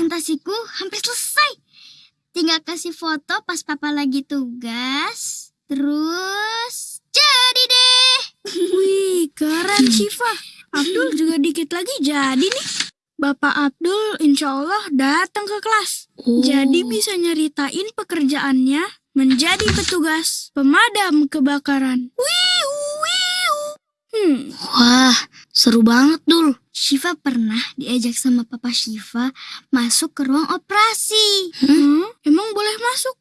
presentasiku hampir selesai. Tinggal kasih foto pas papa lagi tugas. Terus jadi deh. Wih, keren Syifa. Abdul juga dikit lagi jadi nih. Bapak Abdul insya Allah datang ke kelas. Oh. Jadi bisa nyeritain pekerjaannya menjadi petugas pemadam kebakaran. Wiu. Hmm, Wah, seru banget dul. Shiva pernah diajak sama papa Shiva masuk ke ruang operasi. hmm, emang boleh masuk?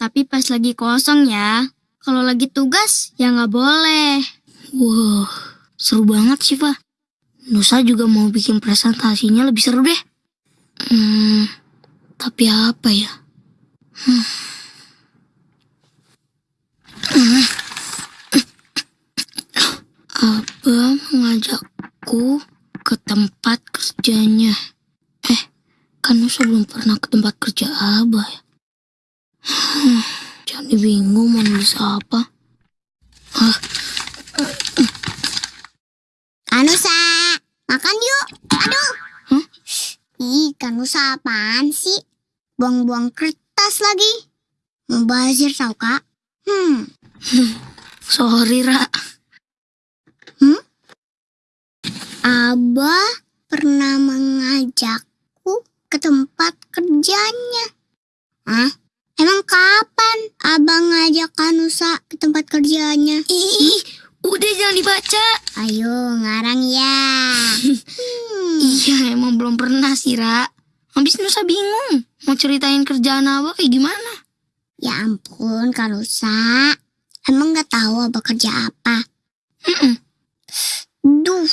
Tapi pas lagi kosong ya. Kalau lagi tugas ya nggak boleh. Wow, seru banget Shiva. Nusa juga mau bikin presentasinya lebih seru deh. Hmm, tapi apa ya? Hmm. Hmm. Abah mengajakku ke tempat kerjanya. Eh, kan Nusa belum pernah ke tempat kerja Abah ya. Hmm, Jadi bingung mau nulis apa. Ah, Kanusa, makan yuk. Aduh. Hah? Ih, Kanusa apaan sih? Buang-buang kertas lagi. Mubazir tau kak? Hmm, sorry Ra. Abah pernah mengajakku ke tempat kerjanya. Hah? Emang kapan Abah ngajak Kanusa ke tempat kerjanya? Ih, udah jangan dibaca. Ayo, ngarang ya. Hmm. Iya, emang belum pernah sih, Ra. Habis Nusa bingung. Mau ceritain kerjaan Abah kayak gimana? Ya ampun, Kanusa. Emang gak tahu Abah kerja apa? Mm-mm. Duh,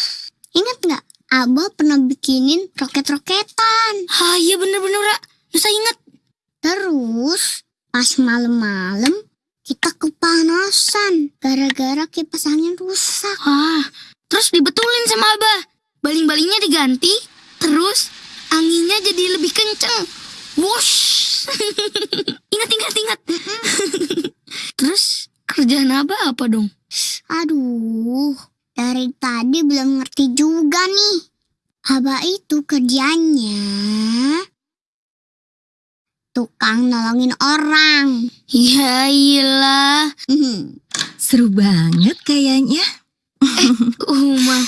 ingat nggak? Abah pernah bikinin roket-roketan. Ah, iya bener-bener, Ra. Nusa inget. Terus, pas malam-malam, kita kepanasan. Gara-gara kipas angin rusak. Ah, terus dibetulin sama Abah. Baling-balingnya diganti. Terus anginnya jadi lebih kenceng. Wush. ingat, ingat, ingat. terus kerjaan Abah apa dong? Aduh, dari tadi belum ngerti juga nih. Abah itu kerjanya tukang nolongin orang. Ya iyalah. Hmm. Seru banget kayaknya. Uma.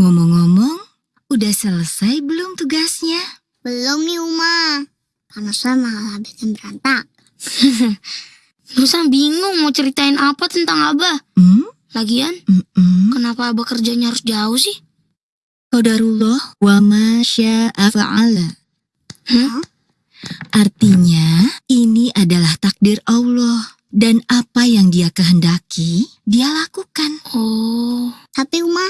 Ngomong-ngomong, udah selesai belum tugasnya? Belum nih Uma. Karena saya malah bikin berantak. Nusa bingung mau ceritain apa tentang Abah. Hmm? Lagian, Mm-mm. kenapa Abah kerjanya harus jauh sih? Qadarullah wa ma sya'a fa'ala. Hah? Artinya, ini adalah takdir Allah. Dan apa yang dia kehendaki, dia lakukan. Oh, Tapi Uma,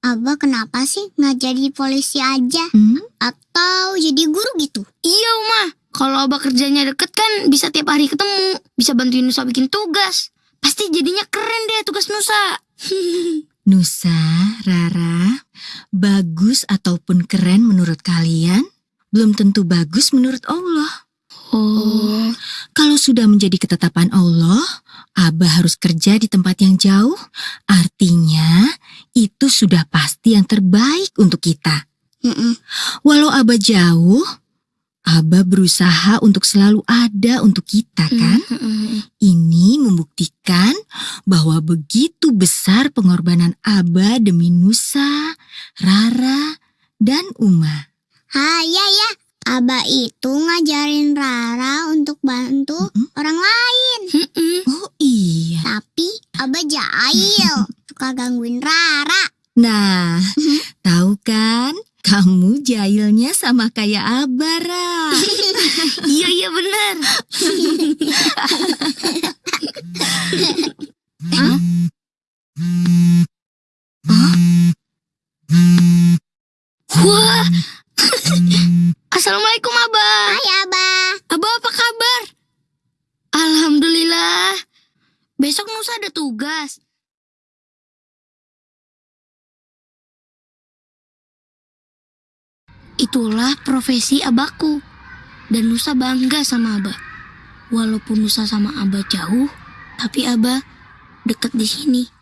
Abah kenapa sih nggak jadi polisi aja? Hmm? Atau jadi guru gitu? iya Uma. Kalau Abah kerjanya deket kan bisa tiap hari ketemu. Bisa bantuin Nusa bikin tugas. Pasti jadinya keren deh tugas Nusa. Nusa, Rara, bagus ataupun keren menurut kalian, belum tentu bagus menurut Allah. Oh, Kalau sudah menjadi ketetapan Allah, Abah harus kerja di tempat yang jauh. Artinya, itu sudah pasti yang terbaik untuk kita. Mm-mm. Walau Abah jauh, Abah berusaha untuk selalu ada untuk kita, kan? Ini membuktikan bahwa begitu besar pengorbanan Abah demi Nusa, Rara, dan Uma. Ah iya ya, Abah itu ngajarin Rara untuk bantu Mm-mm. orang lain. Oh iya. Tapi Abah jahil, suka gangguin Rara. Nah, tahu kan? Kamu jahilnya sama kayak Abah, Ra. Iya iya benar. Assalamualaikum Abah. Hai Abah. Abah apa kabar? Alhamdulillah. Besok Nusa ada tugas. Itulah profesi abahku. Dan Nusa bangga sama Abah. Walaupun Nusa sama Abah jauh, tapi Abah dekat di sini.